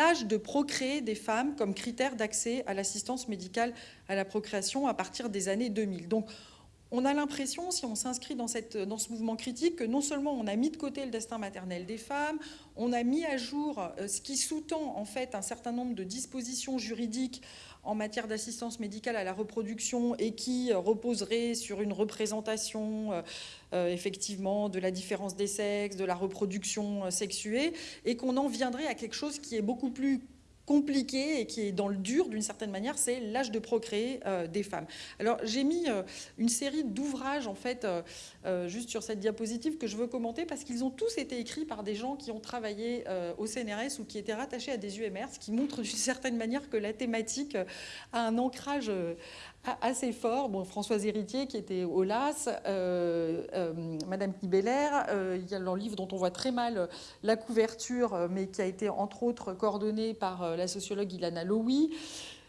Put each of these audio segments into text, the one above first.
l'âge de procréer des femmes comme critère d'accès à l'assistance médicale à la procréation à partir des années 2000. Donc, on a l'impression, si on s'inscrit dans, dans, ce mouvement critique, que non seulement on a mis de côté le destin maternel des femmes, on a mis à jour euh, ce qui sous-tend en fait un certain nombre de dispositions juridiques en matière d'assistance médicale à la reproduction et qui reposerait sur une représentation euh, euh, effectivement de la différence des sexes, de la reproduction sexuée, et qu'on en viendrait à quelque chose qui est beaucoup plus compliqué et qui est dans le dur d'une certaine manière, c'est l'âge de procréer euh, des femmes. Alors j'ai mis euh, une série d'ouvrages en fait euh, juste sur cette diapositive que je veux commenter parce qu'ils ont tous été écrits par des gens qui ont travaillé au CNRS ou qui étaient rattachés à des UMR, ce qui montre d'une certaine manière que la thématique a un ancrage assez fort. Bon, Françoise Héritier qui était au LAS, euh, euh, Madame Kibeller, euh, il y a leur livre dont on voit très mal la couverture, mais qui a été entre autres coordonné par la sociologue Ilana Lowy,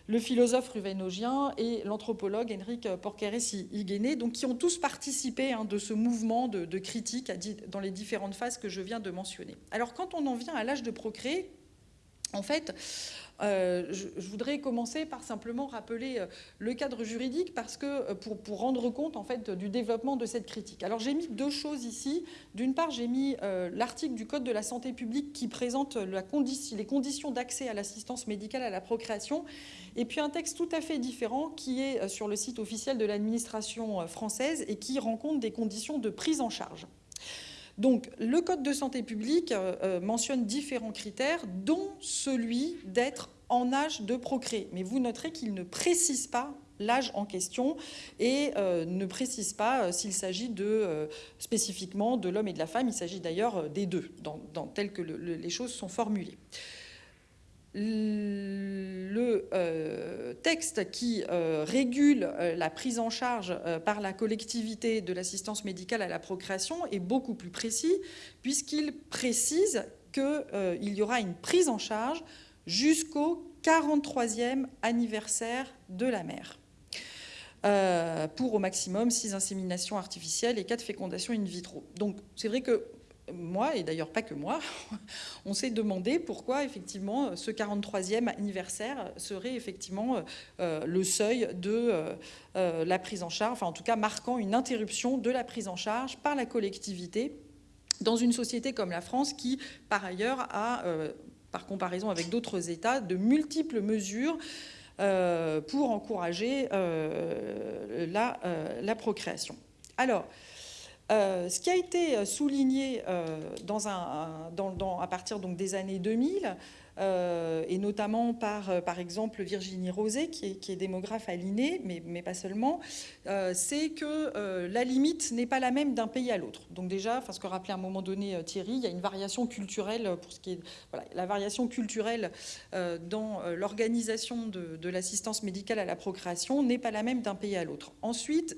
le philosophe ruvénogien et l'anthropologue Henrik Porkeres-Iguené, donc qui ont tous participé hein, de ce mouvement de, de critique dans les différentes phases que je viens de mentionner. Alors quand on en vient à l'âge de procréer, en fait, euh, je, voudrais commencer par simplement rappeler euh, le cadre juridique parce que euh, pour, rendre compte en fait du développement de cette critique. Alors j'ai mis deux choses ici. D'une part, j'ai mis l'article du Code de la santé publique qui présente les conditions d'accès à l'assistance médicale à la procréation et puis un texte tout à fait différent qui est sur le site officiel de l'administration française et qui rend compte des conditions de prise en charge. Donc, le Code de santé publique euh, euh, mentionne différents critères, dont celui d'être en âge de procréer. Mais vous noterez qu'il ne précise pas l'âge en question et euh, ne précise pas s'il s'agit spécifiquement de l'homme et de la femme. Il s'agit d'ailleurs des deux, dans, telles que les choses sont formulées le euh, texte qui euh, régule euh, la prise en charge par la collectivité de l'assistance médicale à la procréation est beaucoup plus précis puisqu'il précise qu'il y aura une prise en charge jusqu'au 43e anniversaire de la mère. pour au maximum 6 inséminations artificielles et 4 fécondations in vitro. Donc c'est vrai que moi, et d'ailleurs pas que moi, on s'est demandé pourquoi effectivement ce 43e anniversaire serait effectivement euh, le seuil de euh, la prise en charge, enfin en tout cas marquant une interruption de la prise en charge par la collectivité dans une société comme la France qui, par ailleurs, a, euh, par comparaison avec d'autres États, de multiples mesures pour encourager la, la procréation. Alors, euh, ce qui a été euh, souligné euh, à partir des années 2000, et notamment par, par exemple, Virginie Rosé, qui est, démographe à l'INE, mais, pas seulement, c'est que la limite n'est pas la même d'un pays à l'autre. Donc déjà, ce que rappelait à un moment donné Thierry, il y a une variation culturelle, pour ce qui est, la variation culturelle dans l'organisation de, de l'assistance médicale à la procréation n'est pas la même d'un pays à l'autre. Ensuite,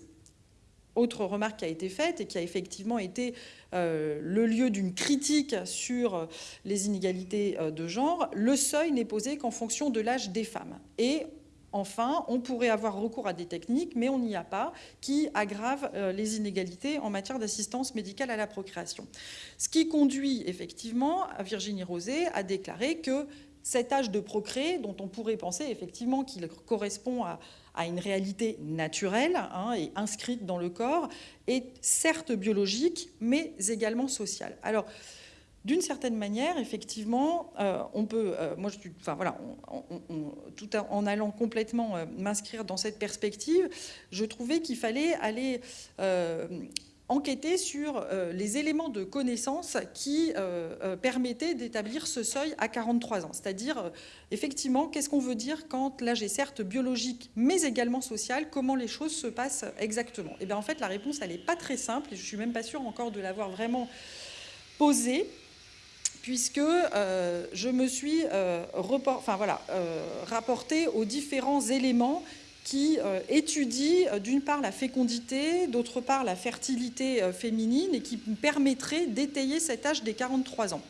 autre remarque qui a été faite et qui a effectivement été euh, le lieu d'une critique sur euh, les inégalités euh, de genre, le seuil n'est posé qu'en fonction de l'âge des femmes. Et enfin, on pourrait avoir recours à des techniques, mais on n'y a pas, qui aggravent les inégalités en matière d'assistance médicale à la procréation. Ce qui conduit effectivement à Virginie Rosé à déclarer que cet âge de procréer, dont on pourrait penser effectivement qu'il correspond à, une réalité naturelle hein, et inscrite dans le corps, est certes biologique, mais également sociale. Alors, d'une certaine manière, effectivement, euh, on peut, euh, voilà, tout en allant complètement euh, m'inscrire dans cette perspective, je trouvais qu'il fallait aller enquêter sur euh, les éléments de connaissance qui euh, euh, permettaient d'établir ce seuil à 43 ans. C'est-à-dire, effectivement, qu'est-ce qu'on veut dire quand l'âge est certes biologique, mais également social Comment les choses se passent exactement? Et eh bien, en fait, la réponse, n'est pas très simple, et je ne suis même pas sûre encore de l'avoir vraiment posée puisque je me suis rapporté aux différents éléments qui euh, étudie euh, d'une part la fécondité, d'autre part la fertilité euh, féminine et qui permettrait d'étayer cet âge des 43 ans.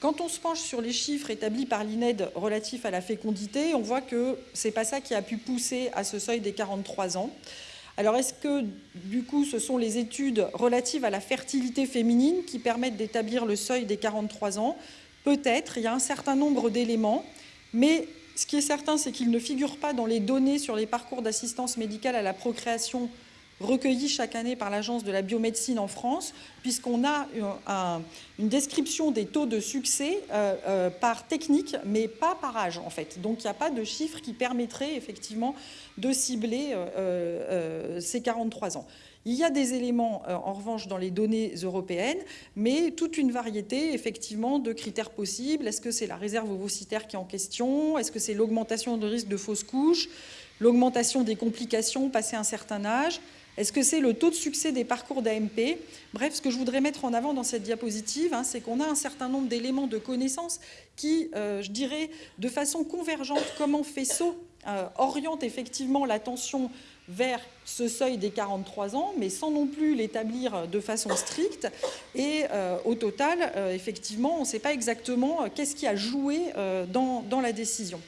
Quand on se penche sur les chiffres établis par l'INED relatifs à la fécondité, on voit que ce n'est pas ça qui a pu pousser à ce seuil des 43 ans. Alors est-ce que du coup ce sont les études relatives à la fertilité féminine qui permettent d'établir le seuil des 43 ans? Peut-être, il y a un certain nombre d'éléments, mais ce qui est certain, c'est qu'ils ne figurent pas dans les données sur les parcours d'assistance médicale à la procréation recueillis chaque année par l'Agence de la biomédecine en France, puisqu'on a une description des taux de succès euh, euh, par technique, mais pas par âge en fait. Donc il n'y a pas de chiffre qui permettrait effectivement de cibler euh, ces 43 ans. Il y a des éléments, en revanche, dans les données européennes, mais toute une variété, effectivement, de critères possibles. Est-ce que c'est la réserve ovocytaire qui est en question? Est-ce que c'est l'augmentation de risque de fausse couche L'augmentation des complications passé un certain âge? Est-ce que c'est le taux de succès des parcours d'AMP Bref, ce que je voudrais mettre en avant dans cette diapositive, hein, c'est qu'on a un certain nombre d'éléments de connaissances qui, euh, je dirais, de façon convergente, comme en faisceau, euh, orientent effectivement l'attention vers ce seuil des 43 ans, mais sans non plus l'établir de façon stricte. Et euh, au total, effectivement, on ne sait pas exactement qu'est-ce qui a joué dans la décision.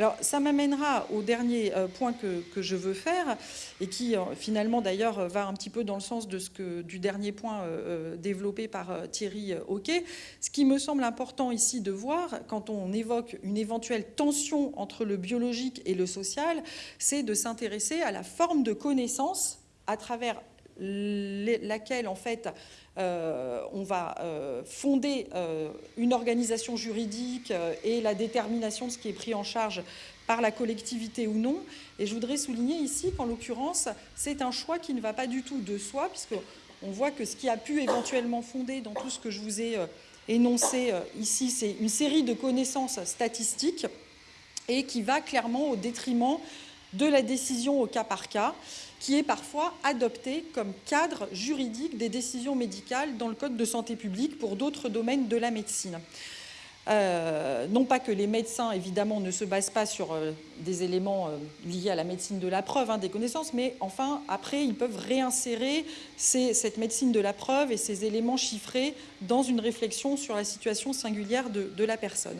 Alors ça m'amènera au dernier euh, point que, je veux faire et qui euh, finalement d'ailleurs va un petit peu dans le sens de ce que, du dernier point euh, développé par Thierry Hockey. Ce qui me semble important ici de voir quand on évoque une éventuelle tension entre le biologique et le social, c'est de s'intéresser à la forme de connaissance à travers laquelle en fait euh, on va euh, fonder euh, une organisation juridique et la détermination de ce qui est pris en charge par la collectivité ou non. Et je voudrais souligner ici qu'en l'occurrence, c'est un choix qui ne va pas du tout de soi, puisqu'on voit que ce qui a pu éventuellement fonder dans tout ce que je vous ai énoncé ici, c'est une série de connaissances statistiques et qui va clairement au détriment de la décision au cas par cas qui est parfois adopté comme cadre juridique des décisions médicales dans le Code de santé publique pour d'autres domaines de la médecine. Euh, non pas que les médecins, évidemment, ne se basent pas sur euh, des éléments euh, liés à la médecine de la preuve, hein, des connaissances, mais enfin, après, ils peuvent réinsérer cette médecine de la preuve et ces éléments chiffrés dans une réflexion sur la situation singulière de la personne.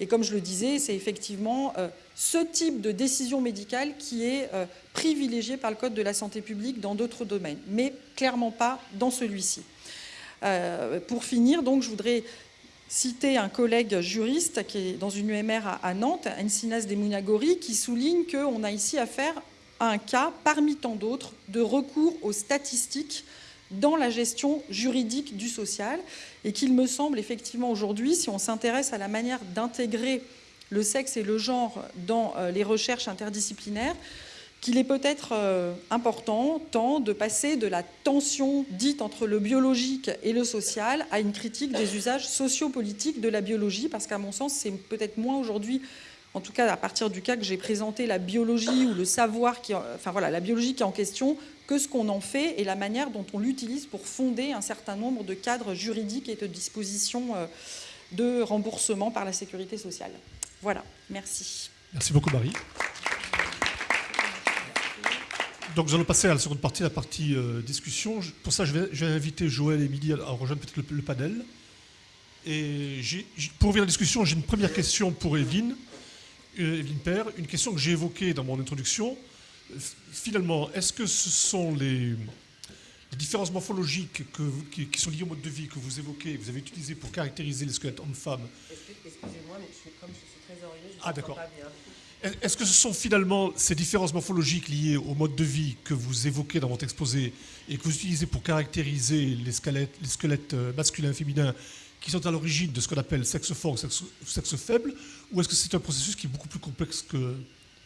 Et comme je le disais, c'est effectivement ce type de décision médicale qui est privilégié par le Code de la santé publique dans d'autres domaines, mais clairement pas dans celui-ci. pour finir, donc, je voudrais citer un collègue juriste qui est dans une UMR à, Nantes, Encinas Demunagori, qui souligne qu'on a ici affaire à un cas, parmi tant d'autres, de recours aux statistiques dans la gestion juridique du social. Et qu'il me semble effectivement aujourd'hui, si on s'intéresse à la manière d'intégrer le sexe et le genre dans euh, les recherches interdisciplinaires, qu'il est peut-être euh, important, tant de passer de la tension dite entre le biologique et le social à une critique des usages sociopolitiques de la biologie, parce qu'à mon sens, c'est peut-être moins aujourd'hui, en tout cas à partir du cas que j'ai présenté la biologie ou le savoir, qui, enfin voilà, la biologie qui est en question, que ce qu'on en fait et la manière dont on l'utilise pour fonder un certain nombre de cadres juridiques et de dispositions euh, de remboursement par la sécurité sociale. Voilà, merci. Merci beaucoup Marie. Donc nous allons passer à la seconde partie, la partie euh, discussion. Pour ça, je vais, inviter Joël et Émilie à, rejoindre peut-être le, panel. Et pour ouvrir la discussion, j'ai une première question pour Evelyne, euh, Evelyne Père, une question que j'ai évoquée dans mon introduction. Finalement, est-ce que ce sont les, différences morphologiques qui, sont liées au mode de vie que vous évoquez, vous avez utilisé pour caractériser les squelettes hommes-femmes Excusez-moi, mais comme je suis trésorier, je ah, d'accord. pas bien. Est-ce que ce sont finalement ces différences morphologiques liées au mode de vie que vous évoquez dans votre exposé et que vous utilisez pour caractériser les squelettes, les squelettes euh, masculins et féminins qui sont à l'origine de ce qu'on appelle sexe fort ou sexe, faible Ou est-ce que c'est un processus qui est beaucoup plus complexe que,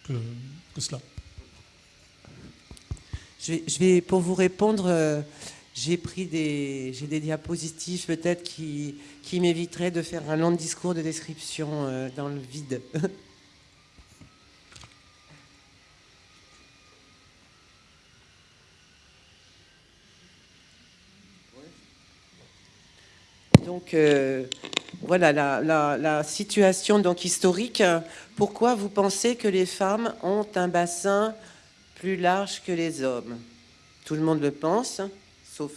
que, cela? Je vais, pour vous répondre, euh, j'ai pris des, j'ai des diapositives peut-être qui, qui m'éviteraient de faire un long discours de description euh, dans le vide. Donc euh, voilà la, situation donc historique. Pourquoi vous pensez que les femmes ont un bassin plus large que les hommes Tout le monde le pense, sauf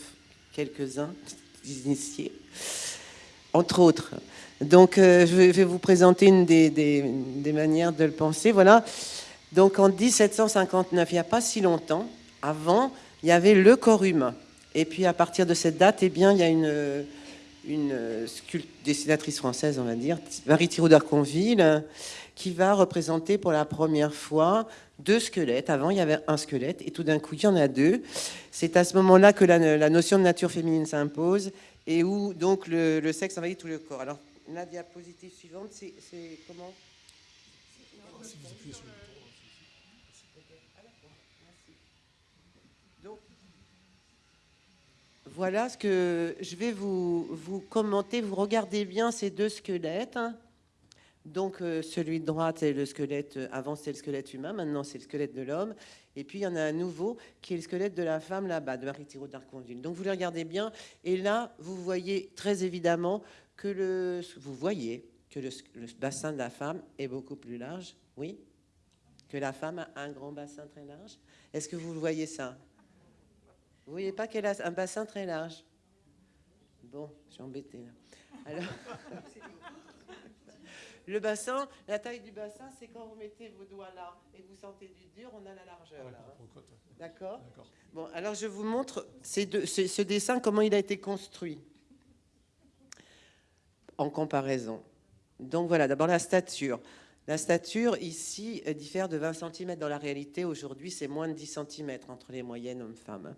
quelques-uns initiés, entre autres. Donc euh, je vais vous présenter une des, des, manières de le penser. Voilà. Donc en 1759, il n'y a pas si longtemps, avant, il y avait le corps humain. Et puis à partir de cette date, eh bien, il y a une une dessinatrice française, on va dire, Marie Thiraud d'Arconville, qui va représenter pour la première fois deux squelettes. Avant, il y avait un squelette, et tout d'un coup, il y en a deux. C'est à ce moment-là que la, notion de nature féminine s'impose, et où donc le, sexe envahit tout le corps. Alors, la diapositive suivante, c'est comment? Voilà ce que je vais vous, vous commenter. Vous regardez bien ces deux squelettes. hein. Donc, euh, celui de droite, c'est le squelette. euh, Avant, c'était le squelette humain. Maintenant, c'est le squelette de l'homme. Et puis, il y en a un nouveau qui est le squelette de la femme là-bas, de Marie Thiraud d'Arconville. Donc, vous les regardez bien. Et là, vous voyez très évidemment que le, vous voyez que le, le bassin de la femme est beaucoup plus large. Oui? Que la femme a un grand bassin très large. Est-ce que vous le voyez ça? Vous voyez pas qu'elle a un bassin très large? Bon, je suis embêtée là. Alors, le bassin, la taille du bassin, c'est quand vous mettez vos doigts là et vous sentez du dur, on a la largeur là. hein. D'accord. Bon, alors je vous montre ces deux- ce, ce dessin, comment il a été construit en comparaison. Donc voilà, d'abord la stature. La stature ici diffère de 20 cm. Dans la réalité, aujourd'hui, c'est moins de 10 cm entre les moyennes hommes-femmes. hein.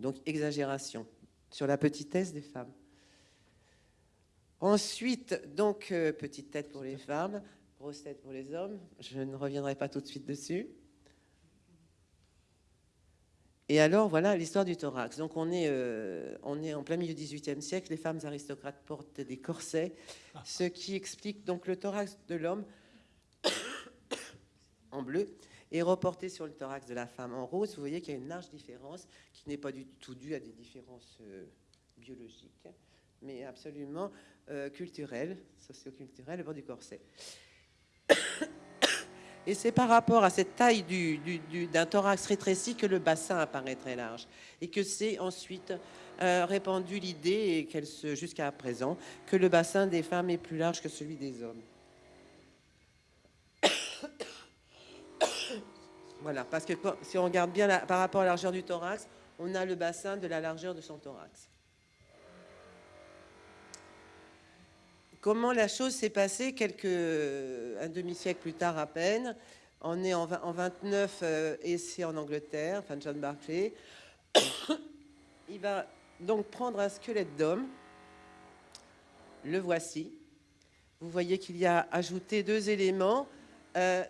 Donc exagération sur la petitesse des femmes. Ensuite, donc euh, petite tête pour les femmes, grosse tête pour les hommes. Je ne reviendrai pas tout de suite dessus. Et alors, voilà l'histoire du thorax. Donc, on est, euh, en plein milieu du XVIIIe siècle. Les femmes aristocrates portent des corsets, ce qui explique donc le thorax de l'homme en bleu est reporté sur le thorax de la femme en rose. Vous voyez qu'il y a une large différence qui n'est pas du tout due à des différences euh, biologiques, mais absolument euh, culturelles, socioculturelles au bord du corset. Et c'est par rapport à cette taille du- du- du- d'un thorax rétréci que le bassin apparaît très large. Et que c'est ensuite euh, répandu l'idée, jusqu'à présent, que le bassin des femmes est plus large que celui des hommes. Voilà, parce que si on regarde bien par rapport à la largeur du thorax, on a le bassin de la largeur de son thorax. Comment la chose s'est passée quelques, un demi-siècle plus tard à peine On est en, vingt- en 29 euh, et c'est en Angleterre, enfin John Barclay. Il va donc prendre un squelette d'homme. Le voici. Vous voyez qu'il y a ajouté deux éléments. Euh,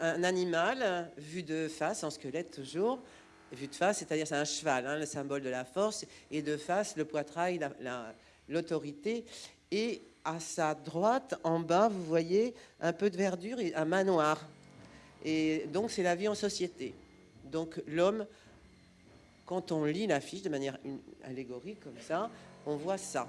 un, animal euh, vu de face, en squelette toujours, vu de face, c'est-à-dire c'est un cheval, hein, le symbole de la force, et de face le poitrail, la- la- l'autorité. Et à sa droite, en bas, vous voyez un peu de verdure et un manoir. Et donc c'est la vie en société. Donc l'homme, quand on lit l'affiche de manière allégorique comme ça, on voit ça.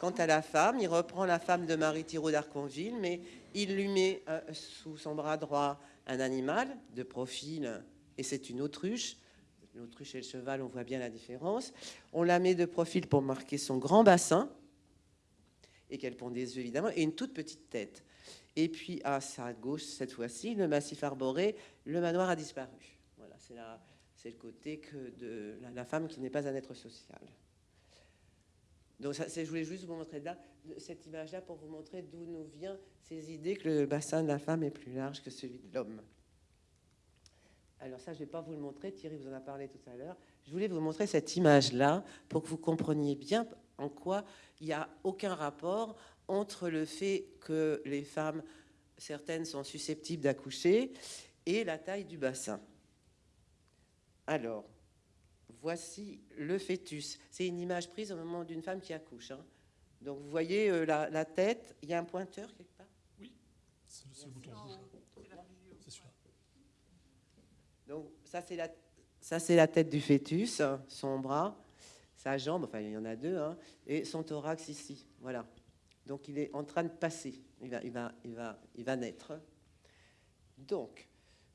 Quant à la femme, il reprend la femme de Marie Thiraud d'Arconville, mais il lui met euh, sous son bras droit un animal de profil, et c'est une autruche. L'autruche et le cheval, on voit bien la différence. On la met de profil pour marquer son grand bassin, et qu'elle pond des yeux évidemment, et une toute petite tête. Et puis à sa gauche, cette fois-ci, le massif arboré, le manoir a disparu. Voilà, c'est le côté que de la, femme qui n'est pas un être social. Donc je voulais juste vous montrer là, cette image-là pour vous montrer d'où nous vient ces idées que le bassin de la femme est plus large que celui de l'homme. Alors ça, je ne vais pas vous le montrer, Thierry vous en a parlé tout à l'heure. Je voulais vous montrer cette image-là pour que vous compreniez bien en quoi il n'y a aucun rapport entre le fait que les femmes, certaines sont susceptibles d'accoucher, et la taille du bassin. Alors, voici le fœtus. C'est une image prise au moment d'une femme qui accouche. hein. Donc vous voyez euh, la, la tête, il y a un pointeur quelque part? C'est le- c'est le bouton rouge. là. C'est celui-là. Donc ça c'est la, ça c'est la tête du fœtus, son bras, sa jambe, enfin il y en a deux, hein, et son thorax ici. Voilà. Donc il est en train de passer. Il va, naître. Donc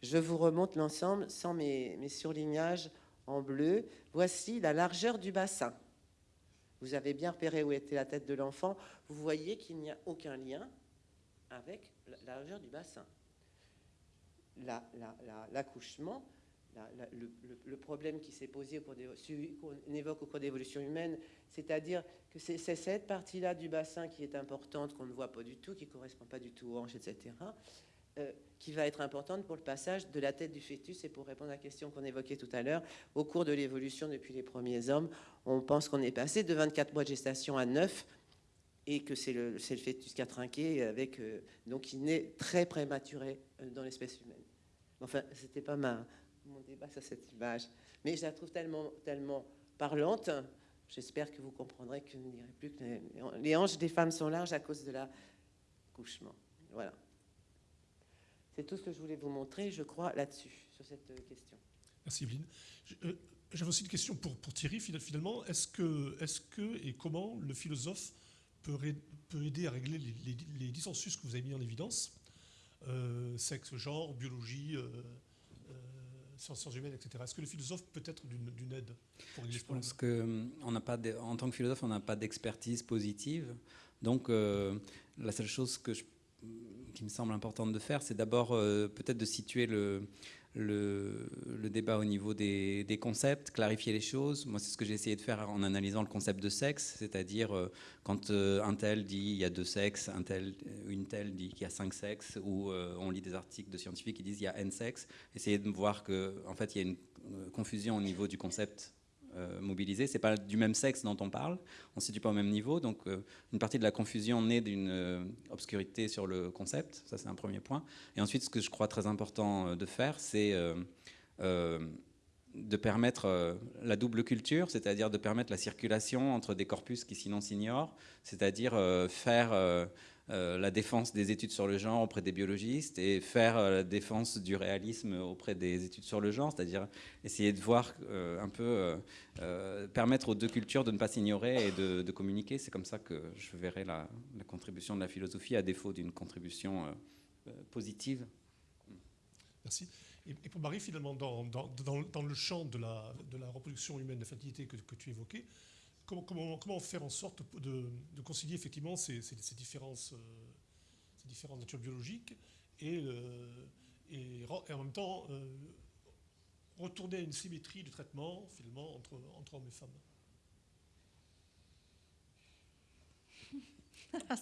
je vous remonte l'ensemble sans mes, mes surlignages en bleu. Voici la largeur du bassin. Vous avez bien repéré où était la tête de l'enfant. Vous voyez qu'il n'y a aucun lien avec la largeur du bassin. La- le, problème qui s'est posé, qu'on évoque au cours d'évolution humaine, c'est-à-dire que c'est cette partie-là du bassin qui est importante, qu'on ne voit pas du tout, qui ne correspond pas du tout aux hanches, etc., euh, qui va être importante pour le passage de la tête du fœtus. Et pour répondre à la question qu'on évoquait tout à l'heure, au cours de l'évolution depuis les premiers hommes, on pense qu'on est passé de 24 mois de gestation à 9 et que c'est le, le, fœtus qui a trinqué, avec, euh, donc il naît très prématuré euh, dans l'espèce humaine. Enfin, c'était pas ma, mon débat sur cette image, mais je la trouve tellement, tellement parlante. J'espère que vous comprendrez que je ne dirai plus que les, hanches des femmes sont larges à cause de l'accouchement. Voilà. C'est tout ce que je voulais vous montrer, je crois, là-dessus, sur cette question. Merci Evelyne. Euh, j'avais aussi une question pour, pour Thierry, finalement. Est-ce que, est que et comment le philosophe peut, peut aider à régler les, les, dissensus que vous avez mis en évidence? Euh, Sexe, genre, biologie, euh, sciences humaines, etc. Est-ce que le philosophe peut être d'une aide pour Je pense que on n'a pas en tant que philosophe, on n'a pas d'expertise positive. Donc, la seule chose que je qui me semble importante de faire, c'est d'abord euh, peut-être de situer le, le, débat au niveau des, concepts, clarifier les choses. Moi, c'est ce que j'ai essayé de faire en analysant le concept de sexe, c'est-à-dire euh, quand euh, un tel dit il y a deux sexes, un tel, une telle dit qu'il y a cinq sexes, ou on lit des articles de scientifiques qui disent il y a n sexes, essayer de voir qu'en en fait, il y a une confusion au niveau du concept euh, mobilisés. C'est pas du même sexe dont on parle, on ne se situe pas au même niveau, donc euh, une partie de la confusion naît d'une euh, obscurité sur le concept, ça c'est un premier point. Et ensuite, ce que je crois très important de faire, c'est de permettre la double culture, c'est-à-dire de permettre la circulation entre des corpus qui sinon s'ignorent, c'est-à-dire faire euh, la défense des études sur le genre auprès des biologistes et faire euh, la défense du réalisme auprès des études sur le genre, c'est-à-dire essayer de voir euh, un peu, permettre aux deux cultures de ne pas s'ignorer et de, communiquer. C'est comme ça que je verrai la, contribution de la philosophie à défaut d'une contribution positive. Merci. Et, pour Marie, finalement, dans, le champ de la, reproduction humaine, de la fertilité que tu évoquais, comment, faire en sorte de, concilier effectivement ces, différences, euh, ces différentes natures biologiques et, et, en même temps euh, retourner à une symétrie de traitement finalement entre, hommes et femmes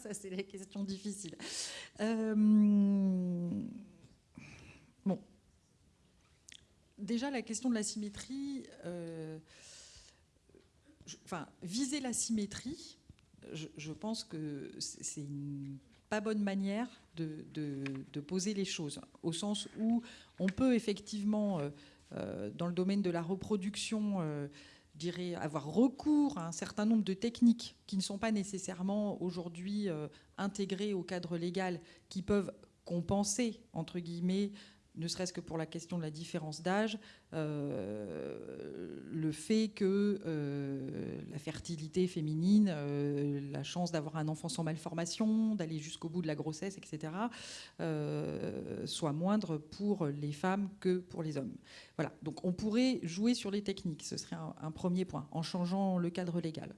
Ça, c'est la question difficile. Euh, bon. Déjà, la question de la symétrie viser la symétrie, je, pense que c'est une pas bonne manière de, poser les choses, au sens où on peut effectivement, euh, euh, dans le domaine de la reproduction, euh, avoir recours à un certain nombre de techniques qui ne sont pas nécessairement aujourd'hui intégrées au cadre légal, qui peuvent compenser, entre guillemets, ne serait-ce que pour la question de la différence d'âge, euh, le fait que euh, la fertilité féminine, euh, la chance d'avoir un enfant sans malformation, d'aller jusqu'au bout de la grossesse, etc., soit moindre pour les femmes que pour les hommes. Voilà, donc on pourrait jouer sur les techniques, ce serait un premier point, en changeant le cadre légal.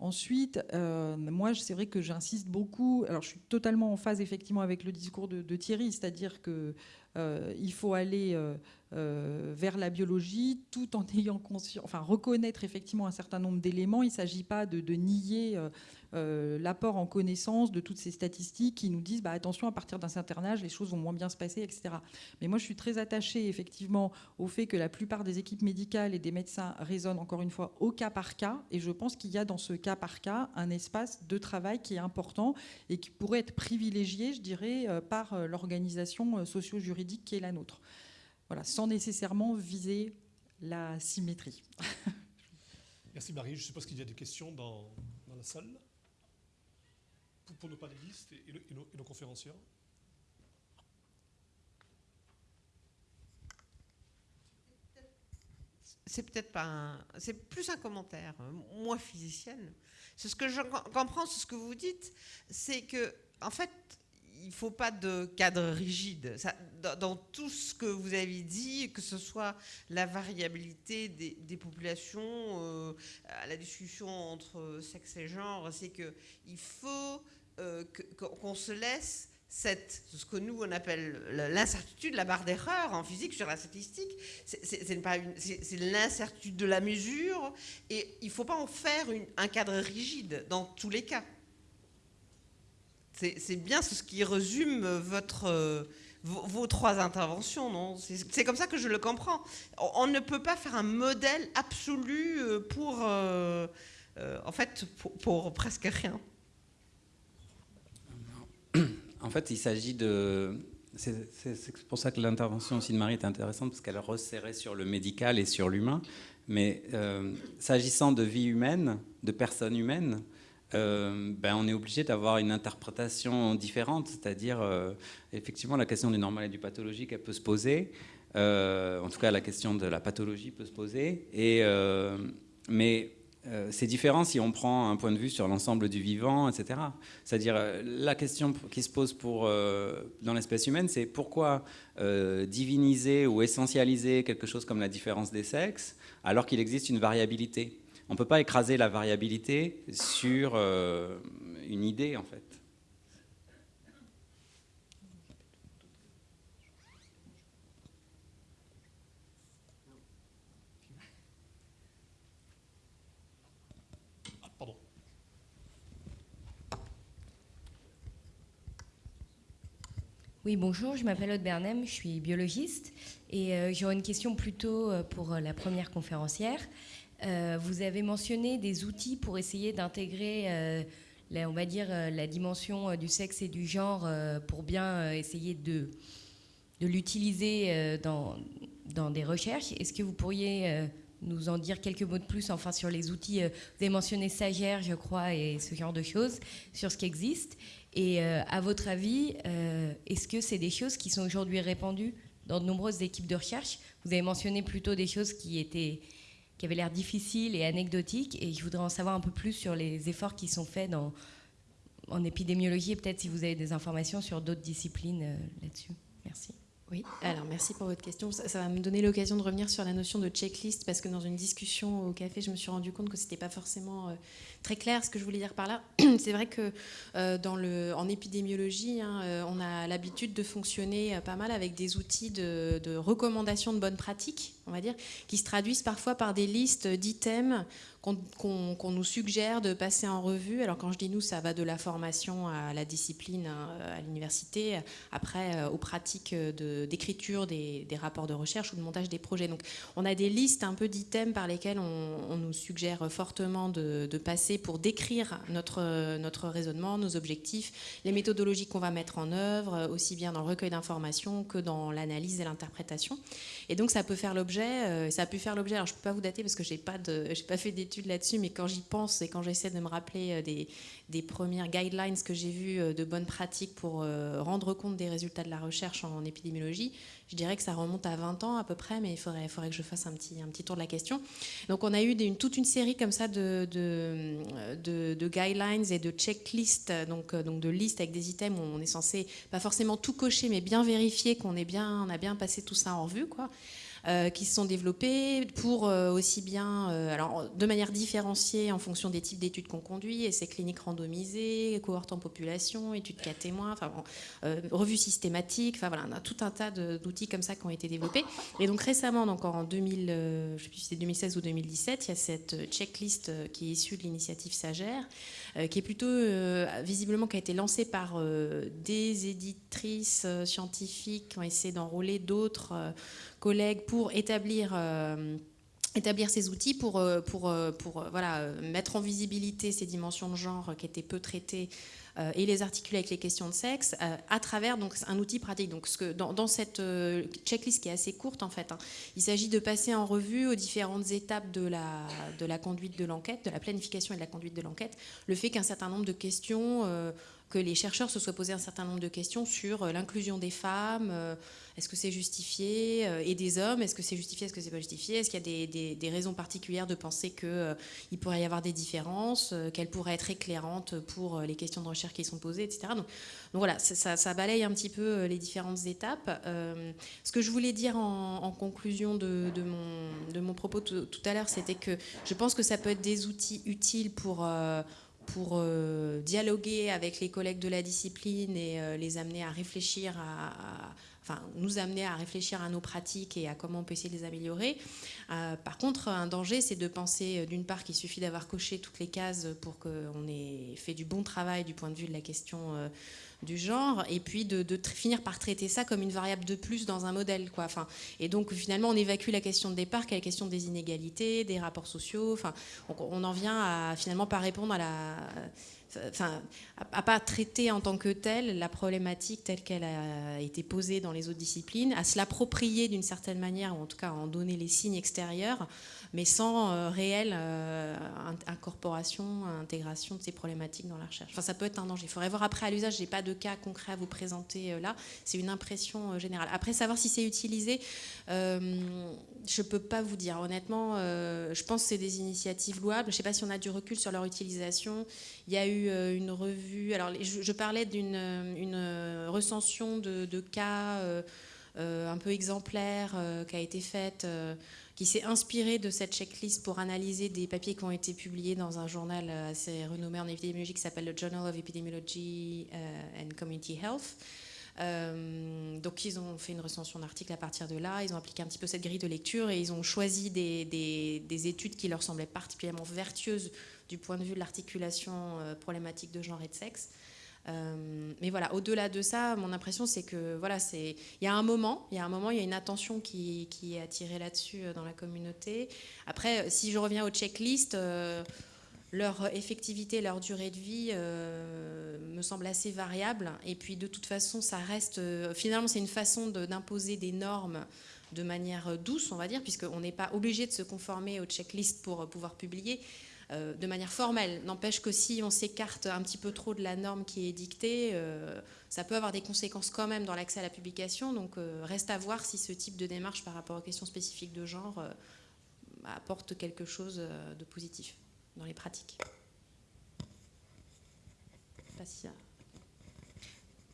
Ensuite, euh, moi, c'est vrai que j'insiste beaucoup. Alors, je suis totalement en phase effectivement avec le discours de, Thierry, c'est-à-dire qu'il euh, faut aller euh, vers la biologie tout en ayant conscience, enfin reconnaître effectivement un certain nombre d'éléments. Il ne s'agit pas de, nier l'apport en connaissance de toutes ces statistiques qui nous disent bah, attention, à partir d'un certain âge, les choses vont moins bien se passer, etc. Mais moi, je suis très attachée effectivement au fait que la plupart des équipes médicales et des médecins raisonnent encore une fois au cas par cas, et je pense qu'il y a dans ce cas par cas un espace de travail qui est important et qui pourrait être privilégié, je dirais, euh, par euh, l'organisation euh, socio-juridique qui est la nôtre. Voilà, sans nécessairement viser la symétrie. Merci Marie. Je suppose qu'il y a des questions dans, la salle pour, nos panélistes et, nos, et conférenciers. c'est peut-être pas un, c'est plus un commentaire, euh, moi physicienne. C'est ce que je comprends, ce que vous dites, c'est que en fait, il faut pas de cadre rigide. Dans, tout ce que vous avez dit, que ce soit la variabilité des, populations, euh, la discussion entre sexe et genre, c'est que il faut euh, qu'on se laisse ce que nous on appelle l'incertitude, la barre d'erreur en physique sur la statistique, c'est l'incertitude de la mesure et il ne faut pas en faire un cadre rigide dans tous les cas. C'est bien ce qui résume votre, vos, trois interventions, non? C'est comme ça que je le comprends. On, ne peut pas faire un modèle absolu euh, pour, euh, euh, en fait, pour presque rien. En fait, il s'agit de. C'est pour ça que l'intervention aussi de Marie est intéressante, parce qu'elle resserrait sur le médical et sur l'humain. Mais euh, s'agissant de vie humaine, de personnes humaines, euh, ben, on est obligé d'avoir une interprétation différente. C'est-à-dire, euh, effectivement, la question du normal et du pathologique, elle peut se poser. en tout cas, la question de la pathologie peut se poser. Et, mais euh, c'est différent si on prend un point de vue sur l'ensemble du vivant, etc. C'est-à-dire, euh, la question qui se pose pour, euh, dans l'espèce humaine, c'est pourquoi diviniser ou essentialiser quelque chose comme la différence des sexes alors qu'il existe une variabilité? On ne peut pas écraser la variabilité sur une idée, en fait. Oui, bonjour, je m'appelle Aude Bernem, je suis biologiste et euh, j'aurais une question plutôt euh, pour euh, la première conférencière. vous avez mentionné des outils pour essayer d'intégrer, on va dire, la dimension du sexe et du genre pour bien essayer de, de l'utiliser dans, dans des recherches. Est-ce que vous pourriez nous en dire quelques mots de plus enfin sur les outils Vous avez mentionné Sagère, je crois, et ce genre de choses, sur ce qui existe. Et euh, à votre avis, euh, est-ce que c'est des choses qui sont aujourd'hui répandues dans de nombreuses équipes de recherche? Vous avez mentionné plutôt des choses qui, étaient, qui avaient l'air difficiles et anecdotiques, et je voudrais en savoir un peu plus sur les efforts qui sont faits dans, en épidémiologie, et peut-être si vous avez des informations sur d'autres disciplines euh, là-dessus. Merci. Oui, alors merci pour votre question. Ça, va me donner l'occasion de revenir sur la notion de checklist parce que dans une discussion au café, je me suis rendu compte que ce n'était pas forcément euh, très clair ce que je voulais dire par là. C'est vrai que euh, dans le, en épidémiologie, hein, euh, on a l'habitude de fonctionner pas mal avec des outils de, de recommandations de bonnes pratiques, on va dire, qui se traduisent parfois par des listes d'items qu'on nous suggère de passer en revue. Alors quand je dis nous, ça va de la formation à la discipline hein, à l'université, après euh, aux pratiques d'écriture des, rapports de recherche ou de montage des projets. Donc on a des listes un peu d'items par lesquels on, nous suggère fortement de, passer pour décrire notre, notre raisonnement, nos objectifs, les méthodologies qu'on va mettre en œuvre, aussi bien dans le recueil d'informations que dans l'analyse et l'interprétation. Et donc ça peut faire l'objet, euh, ça a pu faire l'objet, alors je ne peux pas vous dater parce que je n'ai pas, fait des là-dessus, mais quand j'y pense et quand j'essaie de me rappeler euh, des, premières guidelines que j'ai vues euh, de bonnes pratiques pour rendre compte des résultats de la recherche en épidémiologie, je dirais que ça remonte à 20 ans à peu près, mais il faudrait, que je fasse un petit, tour de la question. Donc on a eu toute une série comme ça de, de, de, guidelines et de checklists, donc, de listes avec des items où on est censé pas forcément tout cocher, mais bien vérifier qu'on a bien passé tout ça en revue. Euh, qui se sont développés pour euh, aussi bien, euh, alors de manière différenciée en fonction des types d'études qu'on conduit, essais cliniques randomisés, cohortes en population, études cas témoins, revues systématiques, enfin voilà, on a tout un tas d'outils comme ça qui ont été développés. Et donc récemment, donc en 2000, je sais plus si c'était 2016 ou 2017, il y a cette checklist qui est issue de l'initiative Sagère, qui est plutôt visiblement qui a été lancée par des éditrices scientifiques qui ont essayé d'enrôler d'autres collègues pour établir euh, établir ces outils pour, euh, pour, euh, pour voilà, mettre en visibilité ces dimensions de genre qui étaient peu traitées et les articuler avec les questions de sexe à travers donc, un outil pratique. Donc, ce que, dans, cette checklist qui est assez courte, en fait, hein, il s'agit de passer en revue aux différentes étapes de la, de la conduite de l'enquête, de la planification et de la conduite de l'enquête, le fait qu'un certain nombre de questions que les chercheurs se soient posés un certain nombre de questions sur l'inclusion des femmes, est-ce que c'est justifié euh, Et des hommes, est-ce que c'est justifié Est-ce que c'est pas justifié? Est-ce qu'il y a des, raisons particulières de penser qu'il euh, pourrait y avoir des différences, euh, qu'elles pourraient être éclairantes pour les questions de recherche qui sont posées, etc. Donc, voilà, ça, balaye un petit peu les différentes étapes. ce que je voulais dire en, conclusion de, mon, propos tout à l'heure, c'était que je pense que ça peut être des outils utiles pour pour euh, dialoguer avec les collègues de la discipline et euh, les amener à réfléchir à, enfin, nous amener à réfléchir à nos pratiques et à comment on peut essayer de les améliorer. par contre, un danger, c'est de penser d'une part qu'il suffit d'avoir coché toutes les cases pour qu'on ait fait du bon travail du point de vue de la question du genre, et puis de, finir par traiter ça comme une variable de plus dans un modèle. Enfin, et donc finalement, on évacue la question de départ, qui est la question des inégalités, des rapports sociaux. Enfin, on, en vient à finalement pas répondre à la enfin, à, pas traiter en tant que telle la problématique telle qu'elle a été posée dans les autres disciplines, à se l'approprier d'une certaine manière, ou en tout cas à en donner les signes extérieurs, mais sans euh, réelle euh, incorporation, intégration de ces problématiques dans la recherche. Enfin, ça peut être un danger. Il faudrait voir après à l'usage, j'ai pas de cas concret à vous présenter euh, là, c'est une impression générale. Après, savoir si c'est utilisé, je peux pas vous dire. Honnêtement, je pense que c'est des initiatives louables. Je sais pas si on a du recul sur leur utilisation. Il y a eu une revue, alors je, parlais d'une une recension de cas un peu exemplaire qui a été faite qui s'est inspiré de cette checklist pour analyser des papiers qui ont été publiés dans un journal assez renommé en épidémiologie qui s'appelle le Journal of Epidemiology euh, and Community Health. Euh, donc ils ont fait une recension d'articles à partir de là, ils ont appliqué un petit peu cette grille de lecture et ils ont choisi des, des, études qui leur semblaient particulièrement vertueuses du point de vue de l'articulation euh, problématique de genre et de sexe. Euh, mais voilà, au-delà de ça, mon impression c'est que voilà, c'est il y a un moment, il y a un moment, il y a une attention qui, est attirée là-dessus euh, dans la communauté. Après, euh, si je reviens aux checklists, leur effectivité, leur durée de vie me semble assez variable. Et puis de toute façon, ça reste finalement c'est une façon d'imposer des normes de manière douce, on va dire, puisqu'on n'est pas obligé de se conformer aux checklists pour pouvoir publier. Euh, de manière formelle. N'empêche que si on s'écarte un petit peu trop de la norme qui est dictée, euh, ça peut avoir des conséquences quand même dans l'accès à la publication. Donc euh, reste à voir si ce type de démarche par rapport aux questions spécifiques de genre apporte quelque chose de positif dans les pratiques.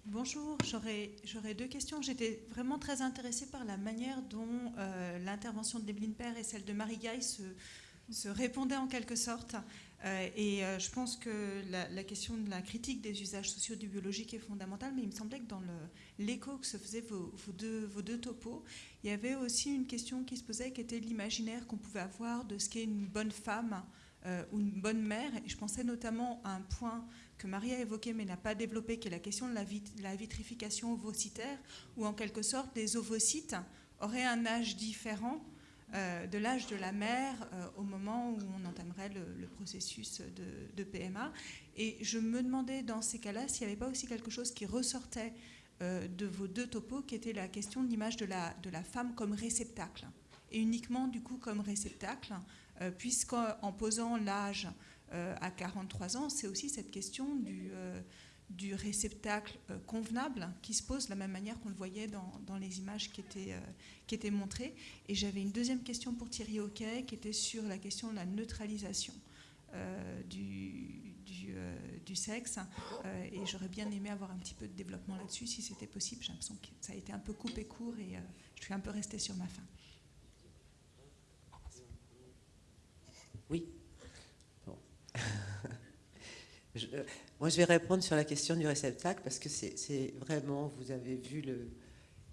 Bonjour, j'aurais deux questions. J'étais vraiment très intéressée par la manière dont l'intervention de Devlin Père et celle de Marie Gaille se, se répondait en quelque sorte. Euh, et euh, je pense que la, question de la critique des usages sociaux du biologique est fondamentale, mais il me semblait que dans l'écho que se faisaient vos, deux, vos, deux, topos, il y avait aussi une question qui se posait qui était l'imaginaire qu'on pouvait avoir de ce qu'est une bonne femme euh, ou une bonne mère. Et je pensais notamment à un point que Marie a évoqué mais n'a pas développé, qui est la question de la, la vitrification ovocytaire, où en quelque sorte les ovocytes auraient un âge différent euh, de l'âge de la mère euh, au moment où on entamerait le, processus de, PMA. Et je me demandais dans ces cas-là s'il n'y avait pas aussi quelque chose qui ressortait euh, de vos deux topos, qui était la question de l'image de la, de la femme comme réceptacle, et uniquement du coup comme réceptacle, puisqu'en posant l'âge à 43 ans, c'est aussi cette question du du réceptacle euh, convenable qui se pose de la même manière qu'on le voyait dans, les images qui étaient, euh, qui étaient montrées. Et j'avais une deuxième question pour Thierry Hockey qui était sur la question de la neutralisation euh, du, du, sexe. et j'aurais bien aimé avoir un petit peu de développement là-dessus si c'était possible. J'ai l'impression que ça a été un peu coupé court et je suis un peu restée sur ma fin. Oui. moi, je vais répondre sur la question du réceptacle parce que c'est vraiment, vous avez vu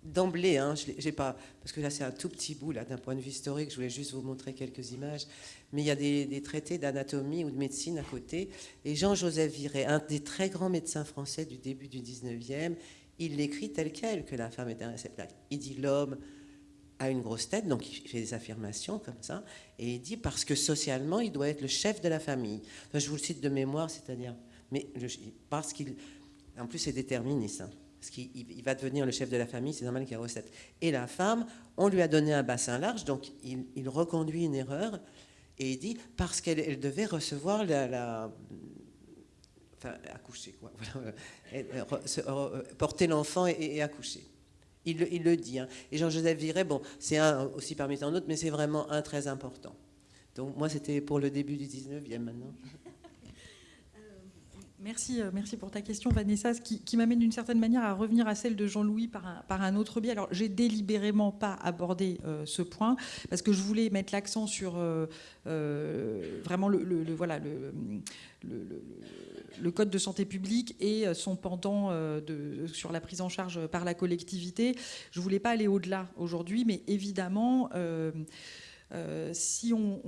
d'emblée, hein, j'ai pas, parce que là c'est un tout petit bout là d'un point de vue historique. Je voulais juste vous montrer quelques images, mais il y a des, traités d'anatomie ou de médecine à côté. Et Jean-Joseph Viré, un des très grands médecins français du début du 19e, il l'écrit tel quel que la femme est un réceptacle. Il dit l'homme a une grosse tête, donc il fait des affirmations comme ça, et il dit parce que socialement il doit être le chef de la famille. je vous le cite de mémoire, c'est-à-dire mais parce qu'il. En plus, c'est déterministe. Hein, parce qu'il va devenir le chef de la famille, c'est normal qu'il y ait recette. Et la femme, on lui a donné un bassin large, donc il, reconduit une erreur et il dit parce qu'elle devait recevoir la, enfin, accoucher, quoi. porter l'enfant et, accoucher. Il, le dit. Hein. Et Jean-Joseph Viré, bon, c'est un aussi parmi tant d'autres, mais c'est vraiment un très important. Donc moi, c'était pour le début du 19e maintenant. Merci, euh, merci pour ta question, Vanessa, qui, qui m'amène d'une certaine manière à revenir à celle de Jean-Louis par un, autre biais. Alors, j'ai délibérément pas abordé euh, ce point parce que je voulais mettre l'accent sur euh, vraiment le, voilà, le, code de santé publique et son pendant sur la prise en charge par la collectivité. Je voulais pas aller au-delà aujourd'hui, mais évidemment. Euh, si on,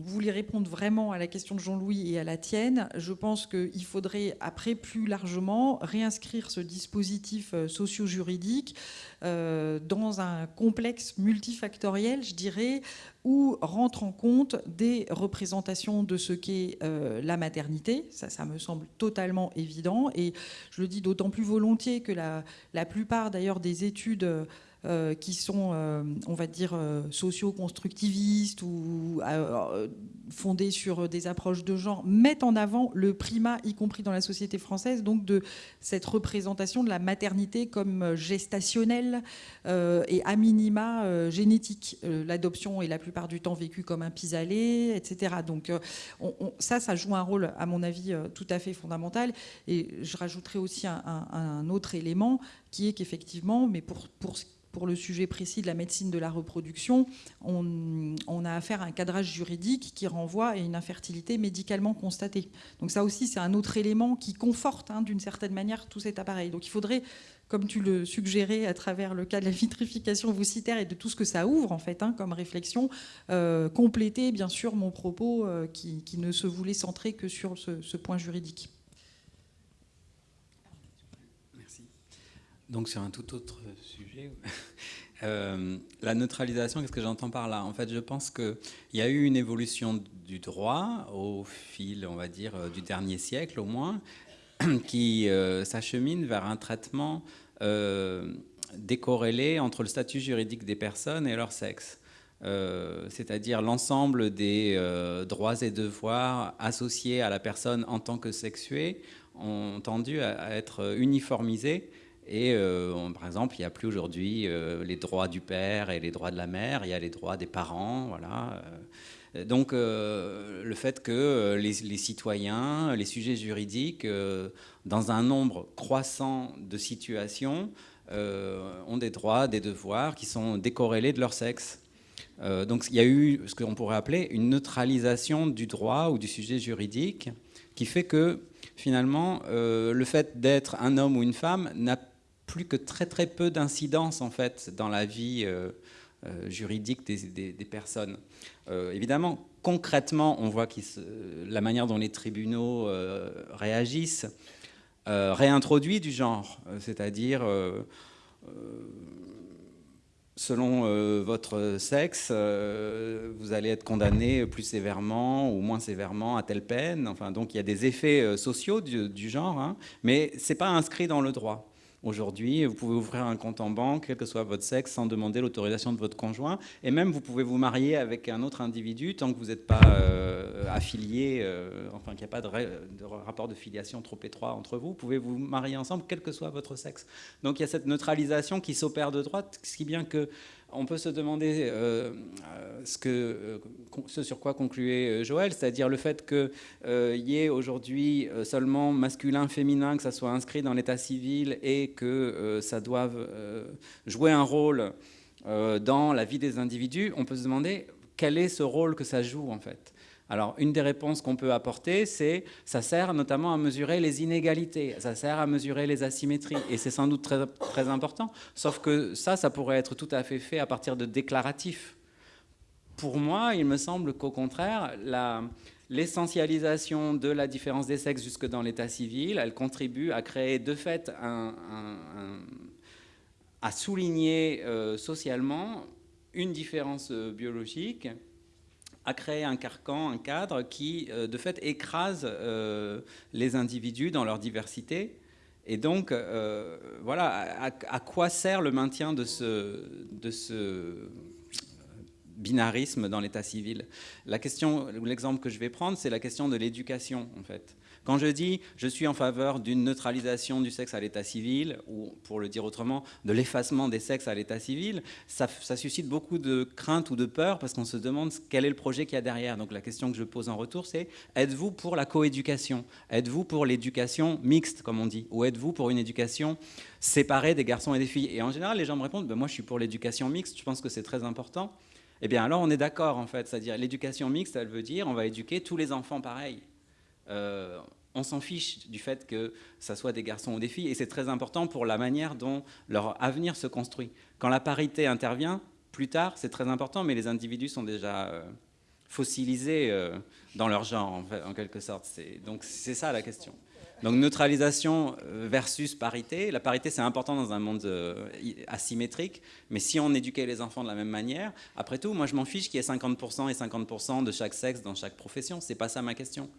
voulait répondre vraiment à la question de Jean-Louis et à la tienne, je pense qu'il faudrait, après plus largement, réinscrire ce dispositif euh, socio-juridique euh, dans un complexe multifactoriel, je dirais, où rentrent en compte des représentations de ce qu'est la maternité. Ça, ça me semble totalement évident. Et je le dis d'autant plus volontiers que la plupart, d'ailleurs, des études euh, qui sont, euh, on va dire, euh, socio-constructivistes ou fondées sur des approches de genre, mettent en avant le primat, y compris dans la société française, donc de cette représentation de la maternité comme gestationnelle et à minima génétique. L'adoption est la plupart du temps vécue comme un pis-aller, etc. Donc on- on- ça, ça joue un rôle, à mon avis, tout à fait fondamental. Et je rajouterai aussi un autre élément qui est qu'effectivement, mais pour, pour, ce- pour le sujet précis de la médecine de la reproduction, on, a affaire à un cadrage juridique qui renvoie à une infertilité médicalement constatée. Donc ça aussi, c'est un autre élément qui conforte hein, d'une certaine manière tout cet appareil. Donc il faudrait, comme tu le suggérais à travers le cas de la vitrification ovocytaire et de tout ce que ça ouvre en fait hein, comme réflexion, euh, compléter bien sûr mon propos euh, qui, ne se voulait centrer que sur ce point juridique. Donc sur un tout autre sujet, euh, la neutralisation, qu'est-ce que j'entends par là? En fait, je pense qu'il y a eu une évolution du droit au fil, on va dire, euh, du dernier siècle au moins, qui euh, s'achemine vers un traitement décorrélé entre le statut juridique des personnes et leur sexe. C'est-à-dire l'ensemble des droits et devoirs associés à la personne en tant que sexuée ont tendu à être uniformisés. Et euh, par exemple, il n'y a plus aujourd'hui euh, les droits du père et les droits de la mère, il y a les droits des parents. Voilà. Euh, Donc le fait que les, les citoyens, les sujets juridiques, dans un nombre croissant de situations, ont des droits, des devoirs qui sont décorrélés de leur sexe. Donc il y a eu ce qu'on pourrait appeler une neutralisation du droit ou du sujet juridique qui fait que finalement le fait d'être un homme ou une femme n'a plus que très très peu d'incidence en fait dans la vie euh, euh, juridique des, personnes. Euh, évidemment, concrètement, on voit que la manière dont les tribunaux réagissent réintroduit du genre, c'est-à-dire selon votre sexe, vous allez être condamné plus sévèrement ou moins sévèrement à telle peine. Enfin, donc il y a des effets sociaux du, genre, hein, mais c'est pas inscrit dans le droit. Aujourd'hui, vous pouvez ouvrir un compte en banque, quel que soit votre sexe, sans demander l'autorisation de votre conjoint. Et même, vous pouvez vous marier avec un autre individu tant que vous n'êtes pas euh, affilié, euh, enfin qu'il n'y a pas de, ra- de rapport de filiation trop étroit entre vous. Vous pouvez vous marier ensemble, quel que soit votre sexe. Donc il y a cette neutralisation qui s'opère de droite, ce qui bien que on peut se demander euh, euh, euh, ce sur quoi concluait Joël, c'est-à-dire le fait qu'il y ait aujourd'hui seulement masculin, féminin, que ça soit inscrit dans l'état civil et que ça doive jouer un rôle dans la vie des individus, on peut se demander quel est ce rôle que ça joue en fait. Alors, une des réponses qu'on peut apporter, c'est ça sert notamment à mesurer les inégalités, ça sert à mesurer les asymétries, et c'est sans doute très, très important. Sauf que ça, ça pourrait être tout à fait fait à partir de déclaratifs. Pour moi, il me semble qu'au contraire, l'essentialisation de la différence des sexes jusque dans l'état civil, elle contribue à créer de fait à souligner euh, socialement une différence euh, biologique à créer un carcan, un cadre qui, euh, de fait, écrase euh, les individus dans leur diversité. Et donc, euh, voilà, à, à quoi sert le maintien de ce, de ce binarisme dans l'état civil? La question, l'exemple que je vais prendre, c'est la question de l'éducation, en fait. Quand je dis je suis en faveur d'une neutralisation du sexe à l'état civil, ou pour le dire autrement, de l'effacement des sexes à l'état civil, ça, suscite beaucoup de crainte ou de peur parce qu'on se demande quel est le projet qu'il y a derrière. Donc la question que je pose en retour, c'est êtes-vous pour la coéducation? Êtes-vous pour l'éducation mixte, comme on dit? Ou êtes-vous pour une éducation séparée des garçons et des filles? Et en général, les gens me répondent ben, moi je suis pour l'éducation mixte, je pense que c'est très important. Eh bien alors on est d'accord en fait, c'est-à-dire l'éducation mixte, elle veut dire on va éduquer tous les enfants pareil. Euh, on s'en fiche du fait que ça soit des garçons ou des filles, et c'est très important pour la manière dont leur avenir se construit. Quand la parité intervient, plus tard, c'est très important, mais les individus sont déjà euh, fossilisés euh, dans leur genre, en, fait, en quelque sorte. Donc c'est ça la question. Donc neutralisation versus parité. La parité, c'est important dans un monde asymétrique, mais si on éduquait les enfants de la même manière, après tout, moi je m'en fiche qu'il y ait 50% et 50% de chaque sexe dans chaque profession. C'est pas ça ma question.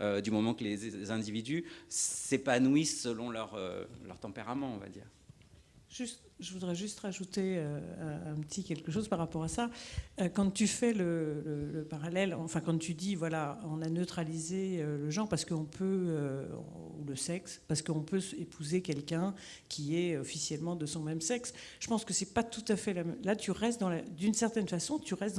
Euh, du moment que les individus s'épanouissent selon leur, euh, leur tempérament, on va dire. Je voudrais juste rajouter euh, un petit quelque chose par rapport à ça. Euh, quand tu fais le, parallèle, enfin quand tu dis voilà, on a neutralisé euh, le genre parce qu'on peut ou le sexe parce qu'on peut épouser quelqu'un qui est officiellement de son même sexe. Je pense que c'est pas tout à fait la même. Là, tu restes d'une certaine façon, tu restes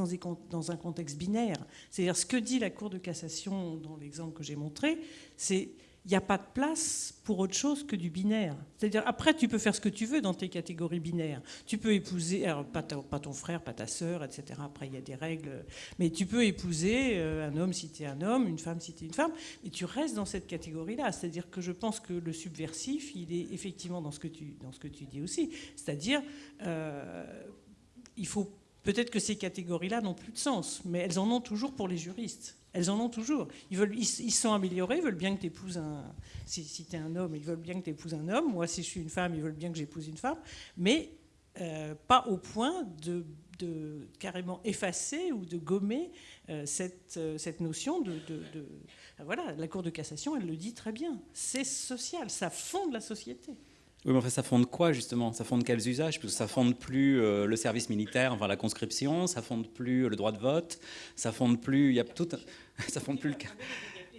dans un contexte binaire. C'est-à-dire ce que dit la Cour de cassation dans l'exemple que j'ai montré, c'est il n'y a pas de place pour autre chose que du binaire. C'est-à-dire, après, tu peux faire ce que tu veux dans tes catégories binaires. Tu peux épouser, alors, pas, ton frère, pas ta sœur, etc. Après, il y a des règles. Mais tu peux épouser euh, un homme si tu es un homme, une femme si tu es une femme, et tu restes dans cette catégorie-là. C'est-à-dire que je pense que le subversif, il est effectivement dans ce que tu, dans ce que tu dis aussi. C'est-à-dire, euh, il faut peut-être que ces catégories-là n'ont plus de sens, mais elles en ont toujours pour les juristes. Elles en ont toujours. Ils, veulent, ils, sont améliorés, ils veulent bien que tu épouses un. Si, si tu es un homme, ils veulent bien que tu épouses un homme. Moi, si je suis une femme, ils veulent bien que j'épouse une femme. Mais euh, pas au point de, carrément effacer ou de gommer euh, cette, euh, cette, notion de, de, Voilà, la Cour de cassation, elle le dit très bien. C'est social, ça fonde la société. Oui, mais fait, ça fonde quoi justement? Ça fonde quels usages? Parce que ça fonde plus euh, le service militaire, enfin la conscription, ça fonde plus le droit de vote, ça fonde plus, il y a tout, ça fonde plus le.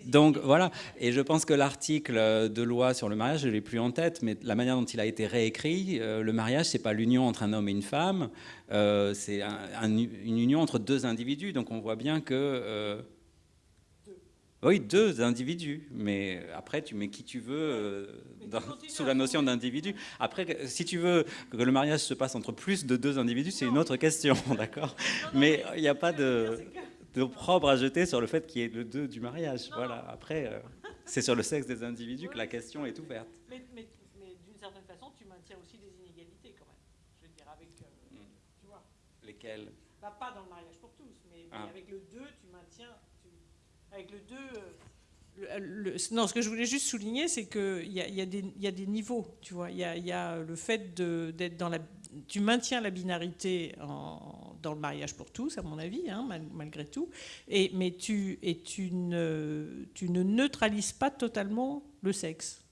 Donc voilà, et je pense que l'article de loi sur le mariage, je l'ai plus en tête, mais la manière dont il a été réécrit, euh, le mariage, c'est pas l'union entre un homme et une femme, euh, c'est une union entre deux individus. Donc on voit bien que oui, deux individus, mais après tu mets qui tu veux euh, sous la notion d'individu. Après, si tu veux que le mariage se passe entre plus de deux individus, c'est une autre question, d'accord Mais il n'y a pas de, d'opprobre à jeter sur le fait qu'il y ait le deux du mariage. Voilà. Après, euh, c'est sur le sexe des individus que la question est ouverte. Mais, d'une certaine façon, tu maintiens aussi des inégalités quand même. Je veux dire, avec. Euh, hmm. Tu vois Lesquelles? Bah, Pas dans le mariage pour tous, mais, mais ah. avec le deux, tu maintiens avec le 2. Euh, non, ce que je voulais juste souligner, c'est qu'il y, y, y, a des niveaux, tu vois. Il y, y a, le fait d'être dans la... Tu maintiens la binarité en, dans le mariage pour tous, à mon avis, hein, malgré tout, et, mais tu, et tu, ne, tu ne neutralises pas totalement le sexe,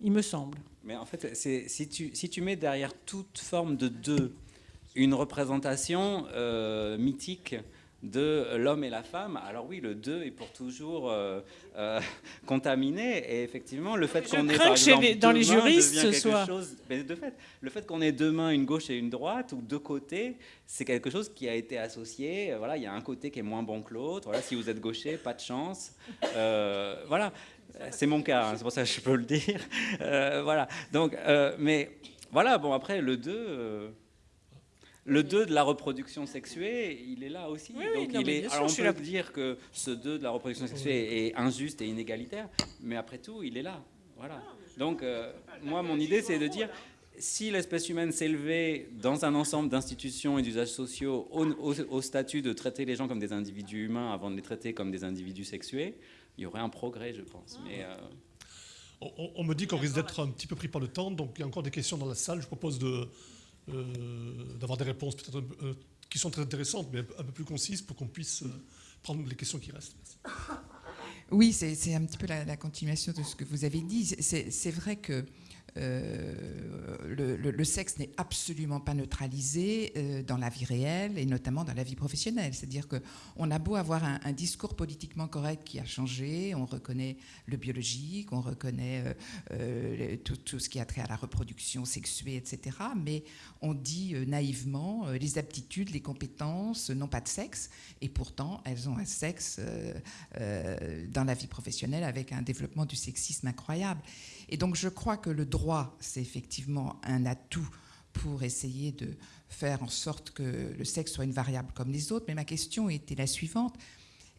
il me semble. Mais en fait, si tu, si tu mets derrière toute forme de deux une représentation euh, mythique de l'homme et la femme, alors oui, le 2 est pour toujours euh, euh, contaminé. Et effectivement, le fait qu'on ait par exemple, dans les juristes ce soit. Chose, de fait, le fait qu'on ait deux mains, une gauche et une droite, ou deux côtés, c'est quelque chose qui a été associé. Voilà, il y a un côté qui est moins bon que l'autre. Voilà, si vous êtes gaucher, pas de chance. Euh, voilà, c'est mon cas, hein, c'est pour ça que je peux le dire. voilà, donc, mais voilà, bon, après, le 2 le 2 de la reproduction sexuée, il est là aussi. Donc il est, alors on peut dire que ce 2 de la reproduction sexuée est injuste et inégalitaire, mais après tout, il est là. Voilà. Donc euh, moi, mon idée, c'est de dire, si l'espèce humaine s'élevait dans un ensemble d'institutions et d'usages sociaux au, statut de traiter les gens comme des individus humains avant de les traiter comme des individus sexués, il y aurait un progrès, je pense. Mais, euh, on, on, me dit qu'on risque d'être un petit peu pris par le temps, donc il y a encore des questions dans la salle. Je propose de, d'avoir des réponses peut-être euh, qui sont très intéressantes, mais un peu plus concises pour qu'on puisse euh, prendre les questions qui restent. Oui, c'est un petit peu la, la, continuation de ce que vous avez dit. C'est vrai que euh, le, sexe n'est absolument pas neutralisé euh, dans la vie réelle et notamment dans la vie professionnelle. C'est-à-dire qu'on a beau avoir un, discours politiquement correct qui a changé, on reconnaît le biologique, on reconnaît euh, tout, tout, ce qui a trait à la reproduction sexuée, etc. Mais on dit naïvement les aptitudes, les compétences n'ont pas de sexe et pourtant elles ont un sexe dans la vie professionnelle avec un développement du sexisme incroyable. Et donc je crois que le droit, c'est effectivement un atout pour essayer de faire en sorte que le sexe soit une variable comme les autres. Mais ma question était la suivante.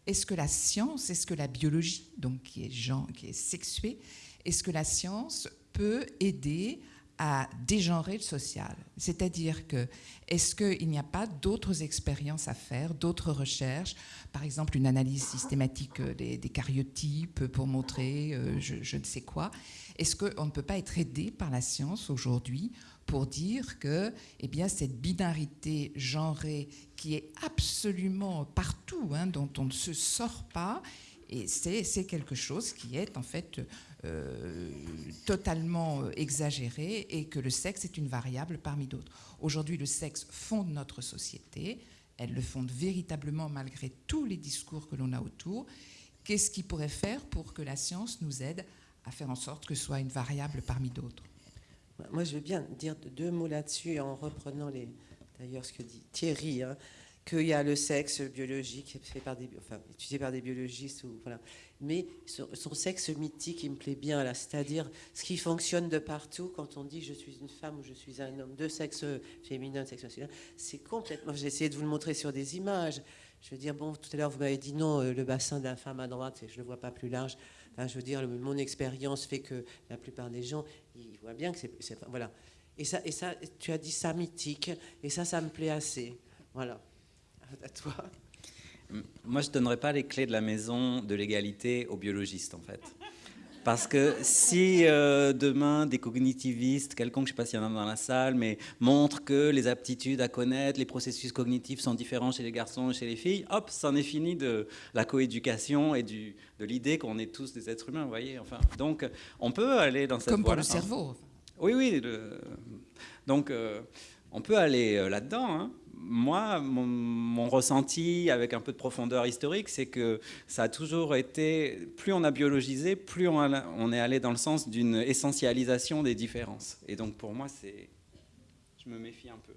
Est-ce que la science, est-ce que la biologie, donc qui est, genre, qui est sexuée, est-ce que la science peut aider à dégenrer le social. C'est-à-dire que est-ce qu'il n'y a pas d'autres expériences à faire, d'autres recherches, par exemple une analyse systématique euh, des, des cariotypes pour montrer euh, je, ne sais quoi. Est-ce qu'on ne peut pas être aidé par la science aujourd'hui pour dire que eh bien, cette binarité genrée qui est absolument partout, hein, dont on ne se sort pas, et c'est quelque chose qui est en fait euh, totalement exagéré et que le sexe est une variable parmi d'autres. Aujourd'hui, le sexe fonde notre société, elle le fonde véritablement malgré tous les discours que l'on a autour. Qu'est-ce qui pourrait faire pour que la science nous aide à faire en sorte que ce soit une variable parmi d'autres? Moi, je veux bien dire deux mots là-dessus en reprenant d'ailleurs ce que dit Thierry. Hein qu'il y a le sexe biologique fait par des, étudié par des biologistes, ou, voilà. mais son, sexe mythique, il me plaît bien, là, c'est-à-dire ce qui fonctionne de partout quand on dit je suis une femme ou je suis un homme, de sexe féminin, de sexe masculin, c'est complètement. J'ai essayé de vous le montrer sur des images. Je veux dire, bon, tout à l'heure, vous m'avez dit non, euh, le bassin d'un femme à droite, je ne le vois pas plus large. Je veux dire, mon expérience fait que la plupart des gens, ils voient bien que c'est. Voilà. Et ça, et ça, tu as dit ça mythique, et ça, ça me plaît assez. Voilà à toi. Moi, je ne donnerais pas les clés de la maison de l'égalité aux biologistes, en fait. Parce que si euh, demain des cognitivistes, quelconque, je ne sais pas s'il y en a dans la salle, mais montrent que les aptitudes à connaître, les processus cognitifs sont différents chez les garçons et chez les filles, hop, c'en est fini de la coéducation et du, de l'idée qu'on est tous des êtres humains, vous voyez. Enfin, donc, on peut aller dans cette Comme pour le cerveau. Oui, oui. donc, euh, on peut aller euh, là-dedans. Hein moi, mon, ressenti avec un peu de profondeur historique, c'est que ça a toujours été, plus on a biologisé, plus on, est allé dans le sens d'une essentialisation des différences. Et donc pour moi, c'est, je me méfie un peu.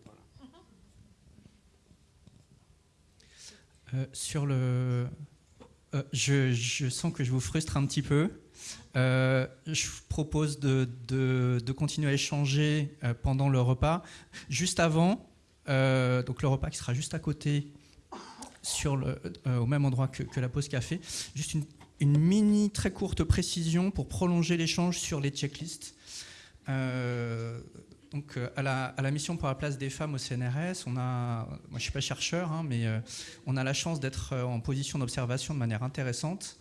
Euh, sur le, euh, je, sens que je vous frustre un petit peu. Euh, je vous propose de, de, continuer à échanger pendant le repas. Juste avant, euh, donc le repas qui sera juste à côté, sur le, euh, au même endroit que, la pause café. Juste une, mini, très courte précision pour prolonger l'échange sur les checklists. Euh, donc, à la, mission pour la place des femmes au CNRS, on a, moi je ne suis pas chercheur, hein, mais on a la chance d'être en position d'observation de manière intéressante.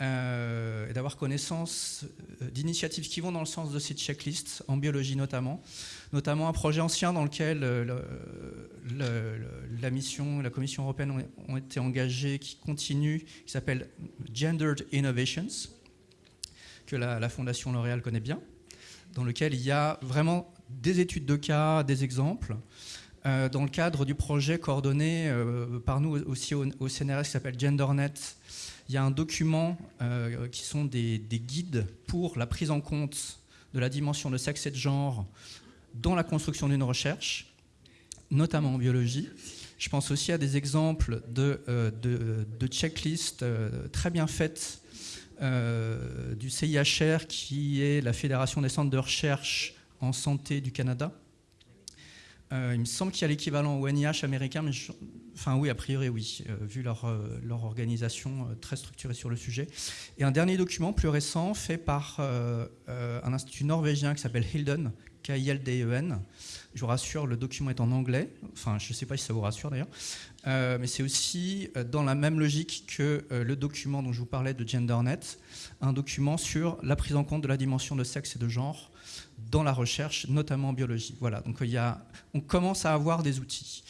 Et d'avoir connaissance d'initiatives qui vont dans le sens de ces checklists, en biologie notamment. Notamment un projet ancien dans lequel euh, la mission, la Commission européenne ont, été engagées, qui continue, qui s'appelle Gendered Innovations, que la, Fondation L'Oréal connaît bien, dans lequel il y a vraiment des études de cas, des exemples, euh, dans le cadre du projet coordonné euh, par nous aussi au, CNRS qui s'appelle GenderNet. Il y a un document qui sont des, des, guides pour la prise en compte de la dimension de sexe et de genre dans la construction d'une recherche, notamment en biologie. Je pense aussi à des exemples de, euh, de, checklists euh, très bien faites euh, du CIHR, qui est la Fédération des centres de recherche en santé du Canada. Il me semble qu'il y a l'équivalent au NIH américain, mais enfin oui, a priori oui, vu leur, leur organisation très structurée sur le sujet. Et un dernier document plus récent fait par un institut norvégien qui s'appelle Hilden, K-I-L-D-E-N. Je vous rassure, le document est en anglais. Enfin, je ne sais pas si ça vous rassure d'ailleurs. Euh, mais c'est aussi euh, dans la même logique que euh, le document dont je vous parlais de GenderNet, un document sur la prise en compte de la dimension de sexe et de genre dans la recherche, notamment en biologie. Voilà, donc il y a, on commence à avoir des outils.